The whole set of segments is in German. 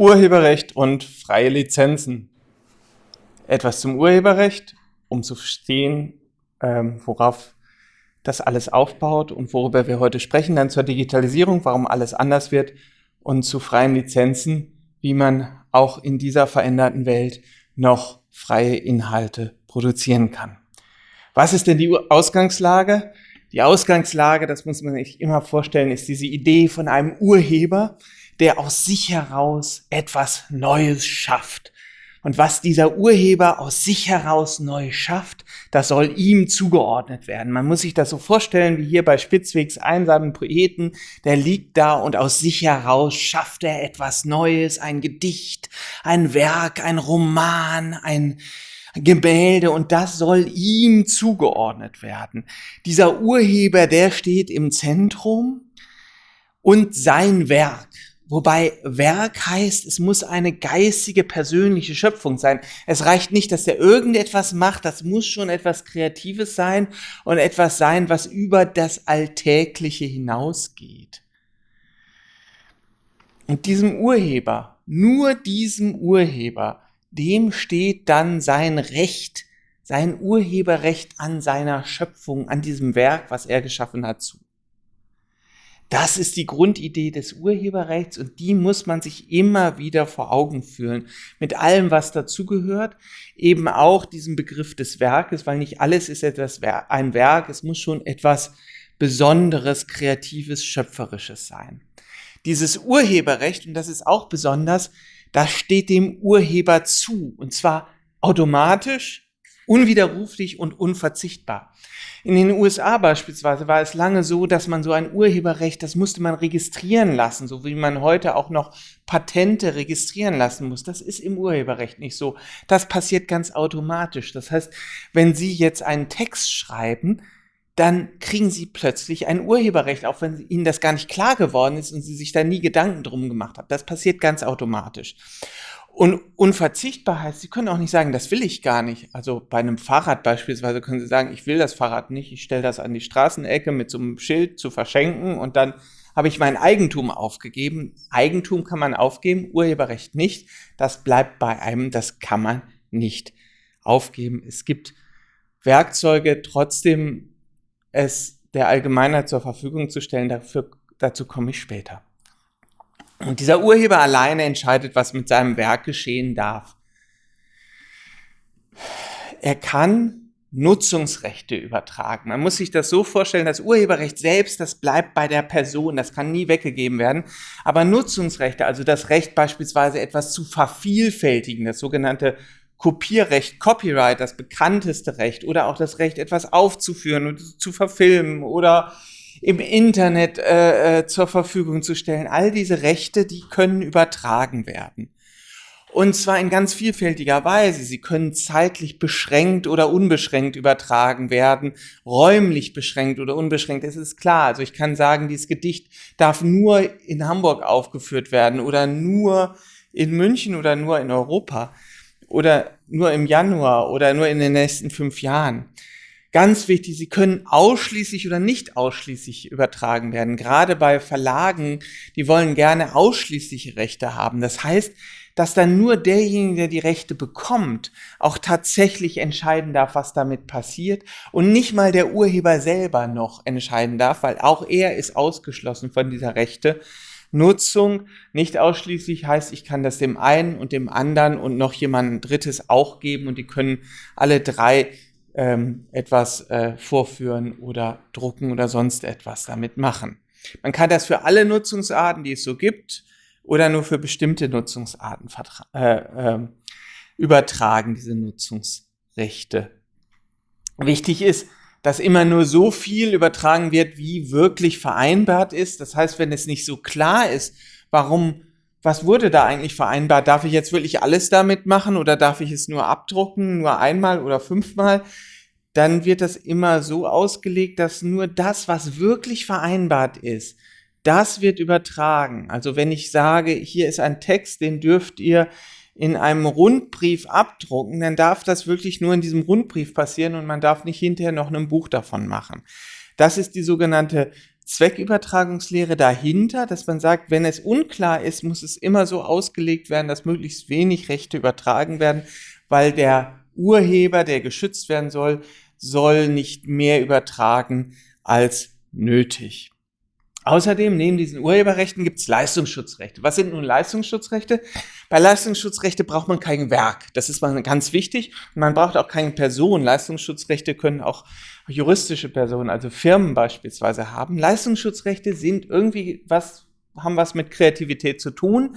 Urheberrecht und freie Lizenzen. Etwas zum Urheberrecht, um zu verstehen, ähm, worauf das alles aufbaut und worüber wir heute sprechen. Dann zur Digitalisierung, warum alles anders wird und zu freien Lizenzen, wie man auch in dieser veränderten Welt noch freie Inhalte produzieren kann. Was ist denn die Ausgangslage? Die Ausgangslage, das muss man sich immer vorstellen, ist diese Idee von einem Urheber, der aus sich heraus etwas Neues schafft. Und was dieser Urheber aus sich heraus neu schafft, das soll ihm zugeordnet werden. Man muss sich das so vorstellen, wie hier bei Spitzwegs einsamen Poeten, der liegt da und aus sich heraus schafft er etwas Neues, ein Gedicht, ein Werk, ein Roman, ein Gemälde und das soll ihm zugeordnet werden. Dieser Urheber, der steht im Zentrum und sein Werk Wobei Werk heißt, es muss eine geistige, persönliche Schöpfung sein. Es reicht nicht, dass er irgendetwas macht, das muss schon etwas Kreatives sein und etwas sein, was über das Alltägliche hinausgeht. Und diesem Urheber, nur diesem Urheber, dem steht dann sein Recht, sein Urheberrecht an seiner Schöpfung, an diesem Werk, was er geschaffen hat, zu. Das ist die Grundidee des Urheberrechts und die muss man sich immer wieder vor Augen führen. Mit allem, was dazugehört, eben auch diesem Begriff des Werkes, weil nicht alles ist etwas, ein Werk, es muss schon etwas Besonderes, Kreatives, Schöpferisches sein. Dieses Urheberrecht, und das ist auch besonders, das steht dem Urheber zu, und zwar automatisch, unwiderruflich und unverzichtbar. In den USA beispielsweise war es lange so, dass man so ein Urheberrecht, das musste man registrieren lassen, so wie man heute auch noch Patente registrieren lassen muss. Das ist im Urheberrecht nicht so. Das passiert ganz automatisch. Das heißt, wenn Sie jetzt einen Text schreiben, dann kriegen Sie plötzlich ein Urheberrecht, auch wenn Ihnen das gar nicht klar geworden ist und Sie sich da nie Gedanken drum gemacht haben. Das passiert ganz automatisch. Und unverzichtbar heißt, Sie können auch nicht sagen, das will ich gar nicht. Also bei einem Fahrrad beispielsweise können Sie sagen, ich will das Fahrrad nicht, ich stelle das an die Straßenecke mit so einem Schild zu verschenken und dann habe ich mein Eigentum aufgegeben. Eigentum kann man aufgeben, Urheberrecht nicht. Das bleibt bei einem, das kann man nicht aufgeben. Es gibt Werkzeuge, trotzdem es der Allgemeinheit zur Verfügung zu stellen. Dafür, dazu komme ich später. Und dieser Urheber alleine entscheidet, was mit seinem Werk geschehen darf. Er kann Nutzungsrechte übertragen. Man muss sich das so vorstellen, das Urheberrecht selbst, das bleibt bei der Person, das kann nie weggegeben werden. Aber Nutzungsrechte, also das Recht beispielsweise etwas zu vervielfältigen, das sogenannte Kopierrecht, Copyright, das bekannteste Recht, oder auch das Recht, etwas aufzuführen und zu verfilmen oder im Internet äh, äh, zur Verfügung zu stellen. All diese Rechte, die können übertragen werden. Und zwar in ganz vielfältiger Weise. Sie können zeitlich beschränkt oder unbeschränkt übertragen werden, räumlich beschränkt oder unbeschränkt. Es ist klar. Also ich kann sagen, dieses Gedicht darf nur in Hamburg aufgeführt werden oder nur in München oder nur in Europa oder nur im Januar oder nur in den nächsten fünf Jahren. Ganz wichtig, sie können ausschließlich oder nicht ausschließlich übertragen werden. Gerade bei Verlagen, die wollen gerne ausschließliche Rechte haben. Das heißt, dass dann nur derjenige, der die Rechte bekommt, auch tatsächlich entscheiden darf, was damit passiert und nicht mal der Urheber selber noch entscheiden darf, weil auch er ist ausgeschlossen von dieser Rechte. Nutzung nicht ausschließlich heißt, ich kann das dem einen und dem anderen und noch jemandem Drittes auch geben und die können alle drei ähm, etwas äh, vorführen oder drucken oder sonst etwas damit machen. Man kann das für alle Nutzungsarten, die es so gibt, oder nur für bestimmte Nutzungsarten äh, äh, übertragen, diese Nutzungsrechte. Wichtig ist, dass immer nur so viel übertragen wird, wie wirklich vereinbart ist. Das heißt, wenn es nicht so klar ist, warum, was wurde da eigentlich vereinbart? Darf ich jetzt wirklich alles damit machen oder darf ich es nur abdrucken, nur einmal oder fünfmal? Dann wird das immer so ausgelegt, dass nur das, was wirklich vereinbart ist, das wird übertragen. Also wenn ich sage, hier ist ein Text, den dürft ihr in einem Rundbrief abdrucken, dann darf das wirklich nur in diesem Rundbrief passieren und man darf nicht hinterher noch ein Buch davon machen. Das ist die sogenannte Zweckübertragungslehre dahinter, dass man sagt, wenn es unklar ist, muss es immer so ausgelegt werden, dass möglichst wenig Rechte übertragen werden, weil der Urheber, der geschützt werden soll, soll nicht mehr übertragen als nötig. Außerdem, neben diesen Urheberrechten gibt es Leistungsschutzrechte. Was sind nun Leistungsschutzrechte? Bei Leistungsschutzrechte braucht man kein Werk. Das ist mal ganz wichtig. Man braucht auch keine Person. Leistungsschutzrechte können auch juristische Personen, also Firmen beispielsweise haben. Leistungsschutzrechte sind irgendwie was, haben was mit Kreativität zu tun,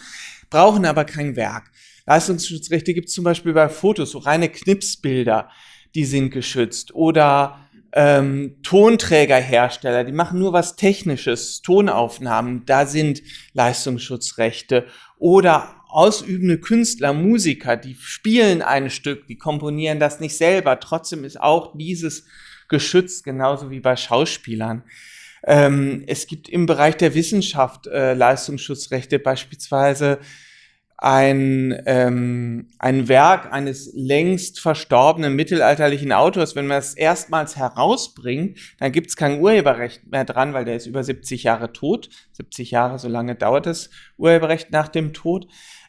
brauchen aber kein Werk. Leistungsschutzrechte gibt es zum Beispiel bei Fotos, so reine Knipsbilder, die sind geschützt. Oder ähm, Tonträgerhersteller, die machen nur was Technisches, Tonaufnahmen, da sind Leistungsschutzrechte. Oder ausübende Künstler, Musiker, die spielen ein Stück, die komponieren das nicht selber. Trotzdem ist auch dieses geschützt, genauso wie bei Schauspielern. Ähm, es gibt im Bereich der Wissenschaft äh, Leistungsschutzrechte, beispielsweise ein, ähm, ein Werk eines längst verstorbenen mittelalterlichen Autors, wenn man es erstmals herausbringt, dann gibt es kein Urheberrecht mehr dran, weil der ist über 70 Jahre tot. 70 Jahre, so lange dauert das Urheberrecht nach dem Tod.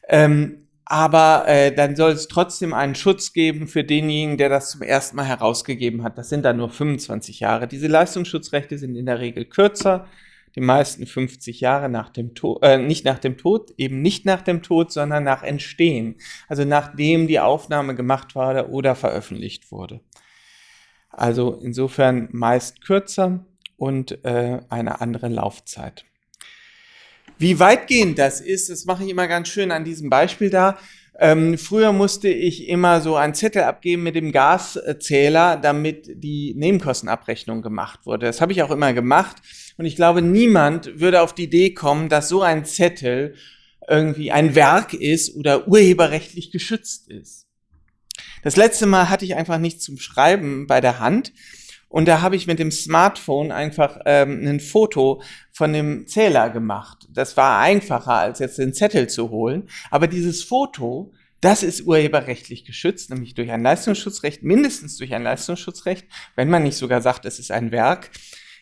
Ähm, aber äh, dann soll es trotzdem einen Schutz geben für denjenigen, der das zum ersten Mal herausgegeben hat. Das sind dann nur 25 Jahre. Diese Leistungsschutzrechte sind in der Regel kürzer die meisten 50 Jahre nach dem Tod, äh, nicht nach dem Tod, eben nicht nach dem Tod, sondern nach Entstehen. Also nachdem die Aufnahme gemacht wurde oder veröffentlicht wurde. Also insofern meist kürzer und äh, eine andere Laufzeit. Wie weitgehend das ist, das mache ich immer ganz schön an diesem Beispiel da. Ähm, früher musste ich immer so einen Zettel abgeben mit dem Gaszähler, damit die Nebenkostenabrechnung gemacht wurde. Das habe ich auch immer gemacht. Und ich glaube, niemand würde auf die Idee kommen, dass so ein Zettel irgendwie ein Werk ist oder urheberrechtlich geschützt ist. Das letzte Mal hatte ich einfach nichts zum Schreiben bei der Hand. Und da habe ich mit dem Smartphone einfach ähm, ein Foto von dem Zähler gemacht. Das war einfacher, als jetzt den Zettel zu holen. Aber dieses Foto, das ist urheberrechtlich geschützt, nämlich durch ein Leistungsschutzrecht, mindestens durch ein Leistungsschutzrecht, wenn man nicht sogar sagt, es ist ein Werk.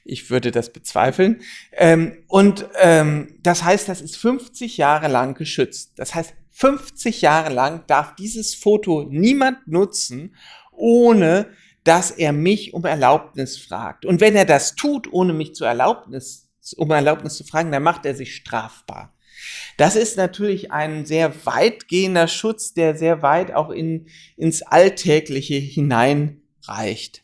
Ich würde das bezweifeln. Ähm, und ähm, das heißt, das ist 50 Jahre lang geschützt. Das heißt, 50 Jahre lang darf dieses Foto niemand nutzen, ohne dass er mich um Erlaubnis fragt. Und wenn er das tut, ohne mich zu Erlaubnis, um Erlaubnis zu fragen, dann macht er sich strafbar. Das ist natürlich ein sehr weitgehender Schutz, der sehr weit auch in, ins Alltägliche hineinreicht.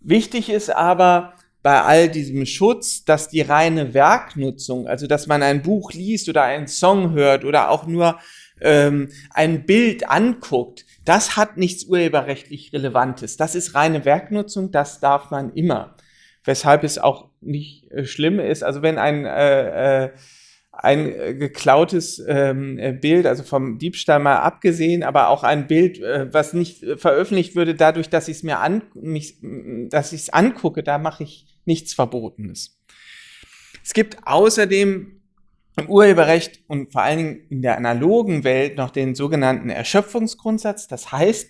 Wichtig ist aber bei all diesem Schutz, dass die reine Werknutzung, also dass man ein Buch liest oder einen Song hört oder auch nur ähm, ein Bild anguckt, das hat nichts urheberrechtlich Relevantes. Das ist reine Werknutzung, das darf man immer. Weshalb es auch nicht äh, schlimm ist. Also wenn ein, äh, äh, ein äh, geklautes ähm, äh, Bild, also vom Diebstahl mal abgesehen, aber auch ein Bild, äh, was nicht veröffentlicht würde, dadurch, dass ich es mir an, mich, dass ich angucke, da mache ich nichts Verbotenes. Es gibt außerdem im Urheberrecht und vor allen Dingen in der analogen Welt noch den sogenannten Erschöpfungsgrundsatz. Das heißt,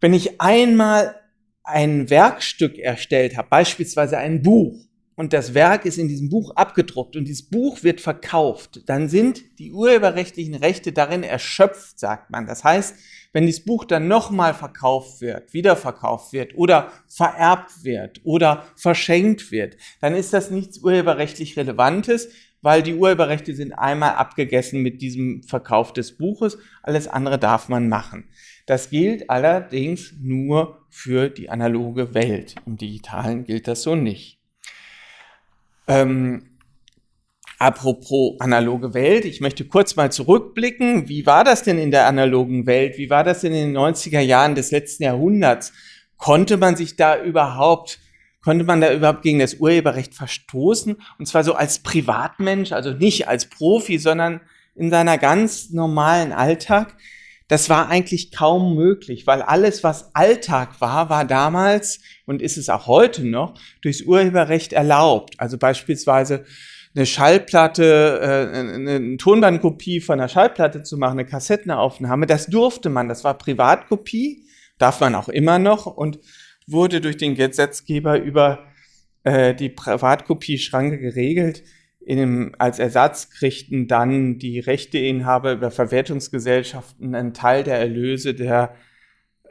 wenn ich einmal ein Werkstück erstellt habe, beispielsweise ein Buch, und das Werk ist in diesem Buch abgedruckt und dieses Buch wird verkauft, dann sind die urheberrechtlichen Rechte darin erschöpft, sagt man. Das heißt, wenn dieses Buch dann nochmal verkauft wird, wiederverkauft wird oder vererbt wird oder verschenkt wird, dann ist das nichts urheberrechtlich Relevantes, weil die Urheberrechte sind einmal abgegessen mit diesem Verkauf des Buches. Alles andere darf man machen. Das gilt allerdings nur für die analoge Welt. Im digitalen gilt das so nicht. Ähm, apropos analoge Welt, ich möchte kurz mal zurückblicken. Wie war das denn in der analogen Welt? Wie war das denn in den 90er Jahren des letzten Jahrhunderts? Konnte man sich da überhaupt konnte man da überhaupt gegen das Urheberrecht verstoßen? Und zwar so als Privatmensch, also nicht als Profi, sondern in seiner ganz normalen Alltag. Das war eigentlich kaum möglich, weil alles, was Alltag war, war damals und ist es auch heute noch durchs Urheberrecht erlaubt. Also beispielsweise eine Schallplatte, äh, eine Tonbandkopie von einer Schallplatte zu machen, eine Kassettenaufnahme, das durfte man. Das war Privatkopie, darf man auch immer noch und wurde durch den Gesetzgeber über äh, die Privatkopieschranke geregelt. In dem, als Ersatz kriegten dann die Rechteinhaber über Verwertungsgesellschaften einen Teil der Erlöse der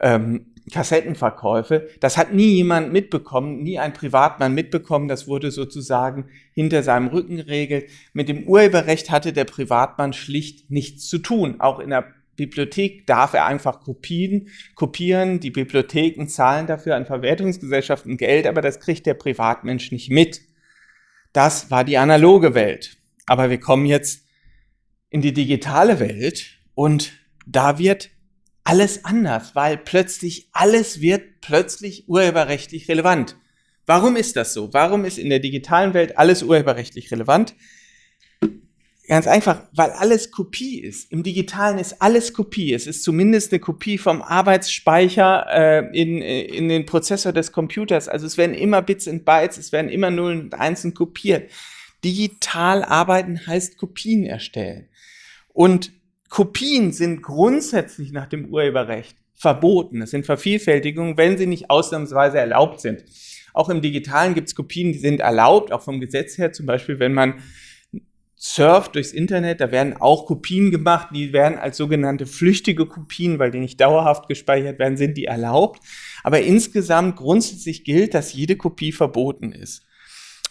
ähm, Kassettenverkäufe. Das hat nie jemand mitbekommen, nie ein Privatmann mitbekommen. Das wurde sozusagen hinter seinem Rücken geregelt. Mit dem Urheberrecht hatte der Privatmann schlicht nichts zu tun. Auch in der Bibliothek darf er einfach Kopien, kopieren. Die Bibliotheken zahlen dafür an Verwertungsgesellschaften Geld, aber das kriegt der Privatmensch nicht mit. Das war die analoge Welt. Aber wir kommen jetzt in die digitale Welt und da wird alles anders, weil plötzlich alles wird plötzlich urheberrechtlich relevant. Warum ist das so? Warum ist in der digitalen Welt alles urheberrechtlich relevant? Ganz einfach, weil alles Kopie ist. Im Digitalen ist alles Kopie. Es ist zumindest eine Kopie vom Arbeitsspeicher äh, in, in den Prozessor des Computers. Also es werden immer Bits und Bytes, es werden immer Nullen und Einsen kopiert. Digital arbeiten heißt Kopien erstellen. Und Kopien sind grundsätzlich nach dem Urheberrecht verboten. Es sind Vervielfältigungen, wenn sie nicht ausnahmsweise erlaubt sind. Auch im Digitalen gibt es Kopien, die sind erlaubt, auch vom Gesetz her. Zum Beispiel, wenn man surft durchs Internet, da werden auch Kopien gemacht, die werden als sogenannte flüchtige Kopien, weil die nicht dauerhaft gespeichert werden, sind die erlaubt. Aber insgesamt grundsätzlich gilt, dass jede Kopie verboten ist.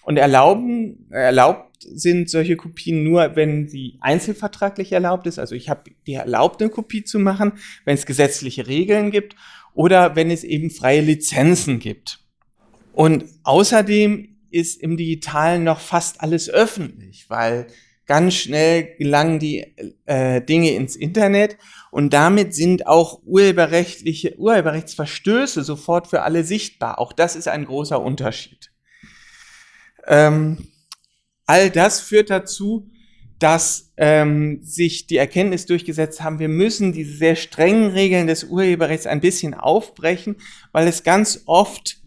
Und erlauben, erlaubt sind solche Kopien nur, wenn sie einzelvertraglich erlaubt ist. Also ich habe die erlaubt, eine Kopie zu machen, wenn es gesetzliche Regeln gibt oder wenn es eben freie Lizenzen gibt. Und außerdem ist im Digitalen noch fast alles öffentlich, weil ganz schnell gelangen die äh, Dinge ins Internet und damit sind auch urheberrechtliche Urheberrechtsverstöße sofort für alle sichtbar. Auch das ist ein großer Unterschied. Ähm, all das führt dazu, dass ähm, sich die Erkenntnis durchgesetzt haben, wir müssen diese sehr strengen Regeln des Urheberrechts ein bisschen aufbrechen, weil es ganz oft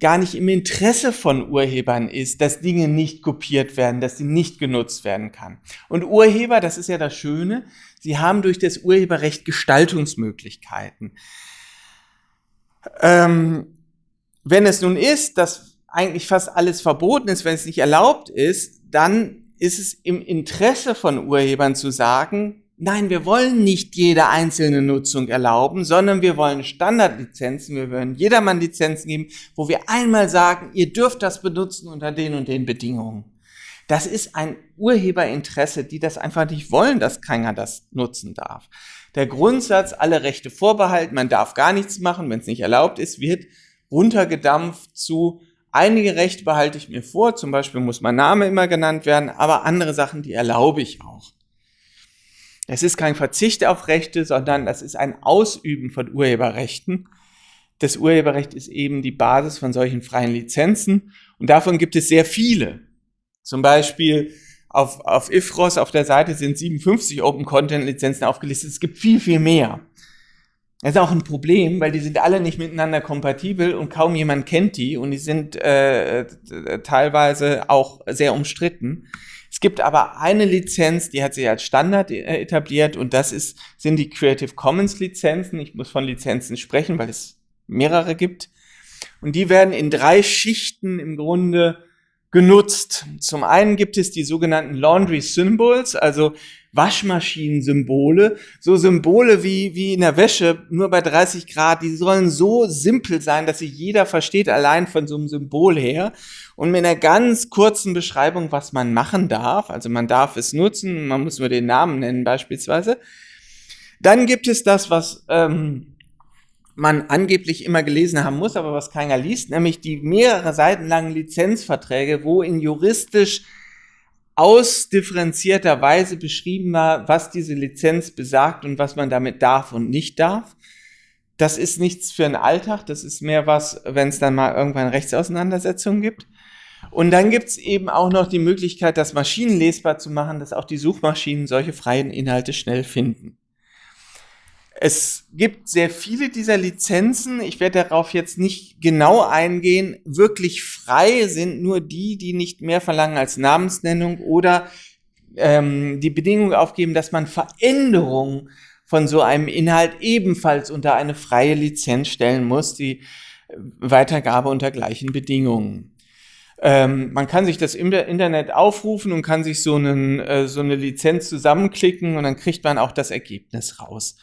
gar nicht im Interesse von Urhebern ist, dass Dinge nicht kopiert werden, dass sie nicht genutzt werden kann. Und Urheber, das ist ja das Schöne, sie haben durch das Urheberrecht Gestaltungsmöglichkeiten. Ähm, wenn es nun ist, dass eigentlich fast alles verboten ist, wenn es nicht erlaubt ist, dann ist es im Interesse von Urhebern zu sagen, Nein, wir wollen nicht jede einzelne Nutzung erlauben, sondern wir wollen Standardlizenzen, wir wollen jedermann Lizenzen geben, wo wir einmal sagen, ihr dürft das benutzen unter den und den Bedingungen. Das ist ein Urheberinteresse, die das einfach nicht wollen, dass keiner das nutzen darf. Der Grundsatz, alle Rechte vorbehalten, man darf gar nichts machen, wenn es nicht erlaubt ist, wird runtergedampft zu einige Rechte behalte ich mir vor, zum Beispiel muss mein Name immer genannt werden, aber andere Sachen, die erlaube ich auch. Es ist kein Verzicht auf Rechte, sondern das ist ein Ausüben von Urheberrechten. Das Urheberrecht ist eben die Basis von solchen freien Lizenzen und davon gibt es sehr viele. Zum Beispiel auf, auf IFROS auf der Seite sind 57 Open Content Lizenzen aufgelistet. Es gibt viel, viel mehr. Das ist auch ein Problem, weil die sind alle nicht miteinander kompatibel und kaum jemand kennt die und die sind äh, teilweise auch sehr umstritten. Es gibt aber eine Lizenz, die hat sich als Standard äh, etabliert und das ist, sind die Creative Commons Lizenzen. Ich muss von Lizenzen sprechen, weil es mehrere gibt. Und die werden in drei Schichten im Grunde genutzt. Zum einen gibt es die sogenannten Laundry Symbols, also Waschmaschinen-Symbole, so Symbole wie, wie in der Wäsche, nur bei 30 Grad, die sollen so simpel sein, dass sie jeder versteht, allein von so einem Symbol her. Und mit einer ganz kurzen Beschreibung, was man machen darf, also man darf es nutzen, man muss nur den Namen nennen beispielsweise. Dann gibt es das, was ähm, man angeblich immer gelesen haben muss, aber was keiner liest, nämlich die mehrere Seiten langen Lizenzverträge, wo in juristisch ausdifferenzierter Weise beschrieben war, was diese Lizenz besagt und was man damit darf und nicht darf. Das ist nichts für den Alltag, das ist mehr was, wenn es dann mal irgendwann Rechtsauseinandersetzungen gibt. Und dann gibt es eben auch noch die Möglichkeit, das maschinenlesbar zu machen, dass auch die Suchmaschinen solche freien Inhalte schnell finden. Es gibt sehr viele dieser Lizenzen. Ich werde darauf jetzt nicht genau eingehen. Wirklich frei sind nur die, die nicht mehr verlangen als Namensnennung oder ähm, die Bedingung aufgeben, dass man Veränderungen von so einem Inhalt ebenfalls unter eine freie Lizenz stellen muss, die Weitergabe unter gleichen Bedingungen. Ähm, man kann sich das im Internet aufrufen und kann sich so, einen, äh, so eine Lizenz zusammenklicken und dann kriegt man auch das Ergebnis raus.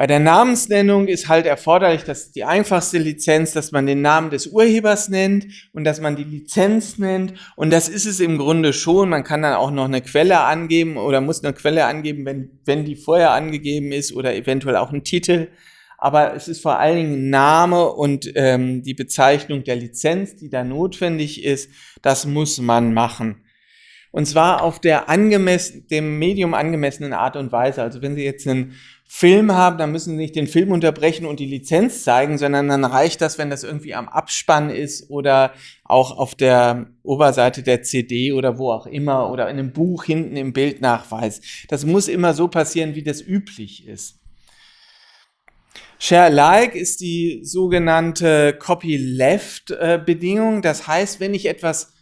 Bei der Namensnennung ist halt erforderlich, dass die einfachste Lizenz, dass man den Namen des Urhebers nennt und dass man die Lizenz nennt. Und das ist es im Grunde schon. Man kann dann auch noch eine Quelle angeben oder muss eine Quelle angeben, wenn, wenn die vorher angegeben ist oder eventuell auch ein Titel. Aber es ist vor allen Dingen Name und ähm, die Bezeichnung der Lizenz, die da notwendig ist. Das muss man machen. Und zwar auf der angemessen, dem Medium angemessenen Art und Weise. Also wenn Sie jetzt einen Film haben, dann müssen Sie nicht den Film unterbrechen und die Lizenz zeigen, sondern dann reicht das, wenn das irgendwie am Abspann ist oder auch auf der Oberseite der CD oder wo auch immer oder in einem Buch hinten im Bildnachweis. Das muss immer so passieren, wie das üblich ist. Share Alike ist die sogenannte Copyleft-Bedingung. Das heißt, wenn ich etwas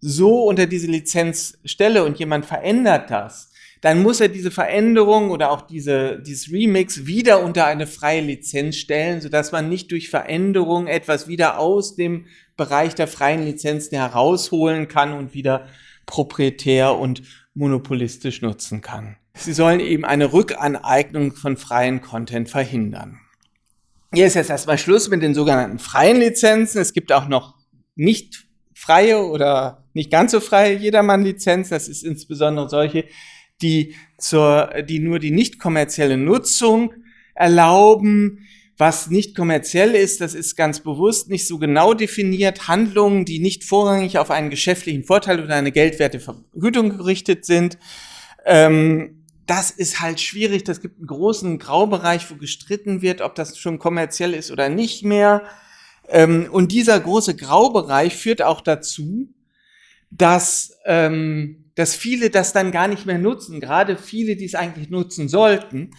so unter diese Lizenz stelle und jemand verändert das, dann muss er diese Veränderung oder auch diese, dieses Remix wieder unter eine freie Lizenz stellen, sodass man nicht durch Veränderung etwas wieder aus dem Bereich der freien Lizenzen herausholen kann und wieder proprietär und monopolistisch nutzen kann. Sie sollen eben eine Rückaneignung von freien Content verhindern. Hier ist jetzt erstmal Schluss mit den sogenannten freien Lizenzen. Es gibt auch noch nicht freie oder nicht ganz so freie Jedermann-Lizenz. Das ist insbesondere solche, die, zur, die nur die nicht kommerzielle Nutzung erlauben. Was nicht kommerziell ist, das ist ganz bewusst nicht so genau definiert. Handlungen, die nicht vorrangig auf einen geschäftlichen Vorteil oder eine geldwerte Vergütung gerichtet sind. Ähm, das ist halt schwierig. Das gibt einen großen Graubereich, wo gestritten wird, ob das schon kommerziell ist oder nicht mehr. Ähm, und dieser große Graubereich führt auch dazu, dass, ähm, dass viele das dann gar nicht mehr nutzen, gerade viele, die es eigentlich nutzen sollten.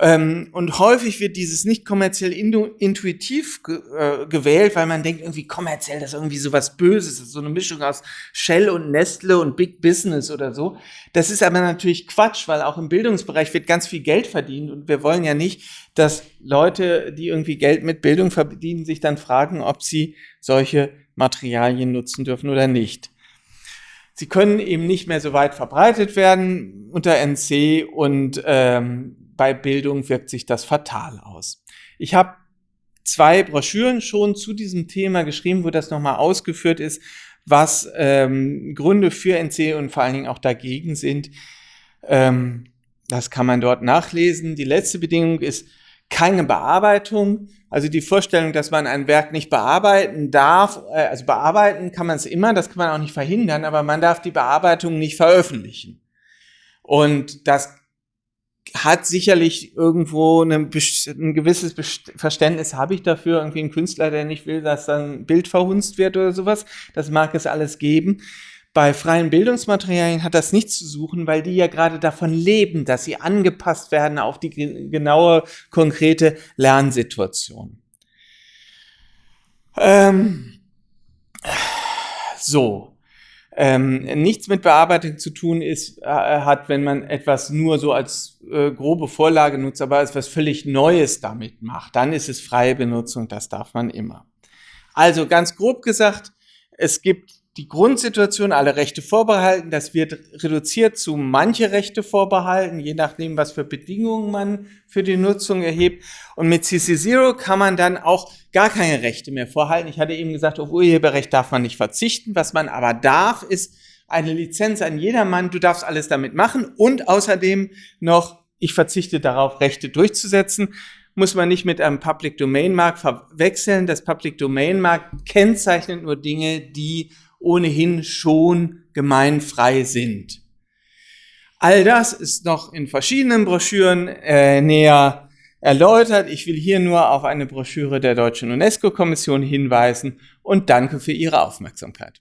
Ähm, und häufig wird dieses nicht kommerziell intuitiv äh, gewählt, weil man denkt, irgendwie kommerziell, das ist irgendwie so was Böses, so eine Mischung aus Shell und Nestle und Big Business oder so. Das ist aber natürlich Quatsch, weil auch im Bildungsbereich wird ganz viel Geld verdient und wir wollen ja nicht, dass Leute, die irgendwie Geld mit Bildung verdienen, sich dann fragen, ob sie solche Materialien nutzen dürfen oder nicht. Sie können eben nicht mehr so weit verbreitet werden unter NC und ähm, bei Bildung wirkt sich das fatal aus. Ich habe zwei Broschüren schon zu diesem Thema geschrieben, wo das nochmal ausgeführt ist, was ähm, Gründe für NC und vor allen Dingen auch dagegen sind. Ähm, das kann man dort nachlesen. Die letzte Bedingung ist keine Bearbeitung. Also die Vorstellung, dass man ein Werk nicht bearbeiten darf, äh, also bearbeiten kann man es immer, das kann man auch nicht verhindern, aber man darf die Bearbeitung nicht veröffentlichen. Und das hat sicherlich irgendwo eine, ein gewisses Verständnis, habe ich dafür, irgendwie ein Künstler, der nicht will, dass dann ein Bild verhunzt wird oder sowas. Das mag es alles geben. Bei freien Bildungsmaterialien hat das nichts zu suchen, weil die ja gerade davon leben, dass sie angepasst werden auf die genaue, konkrete Lernsituation. Ähm, so. Ähm, nichts mit Bearbeitung zu tun ist, äh, hat, wenn man etwas nur so als äh, grobe Vorlage nutzt, aber als was völlig Neues damit macht. Dann ist es freie Benutzung, das darf man immer. Also ganz grob gesagt, es gibt die Grundsituation, alle Rechte vorbehalten. Das wird reduziert zu manche Rechte vorbehalten, je nachdem, was für Bedingungen man für die Nutzung erhebt. Und mit CC0 kann man dann auch gar keine Rechte mehr vorhalten. Ich hatte eben gesagt, auf Urheberrecht darf man nicht verzichten. Was man aber darf, ist eine Lizenz an jedermann. Du darfst alles damit machen und außerdem noch, ich verzichte darauf, Rechte durchzusetzen muss man nicht mit einem Public Domain Mark verwechseln. Das Public Domain Mark kennzeichnet nur Dinge, die ohnehin schon gemeinfrei sind. All das ist noch in verschiedenen Broschüren äh, näher erläutert. Ich will hier nur auf eine Broschüre der Deutschen UNESCO-Kommission hinweisen und danke für Ihre Aufmerksamkeit.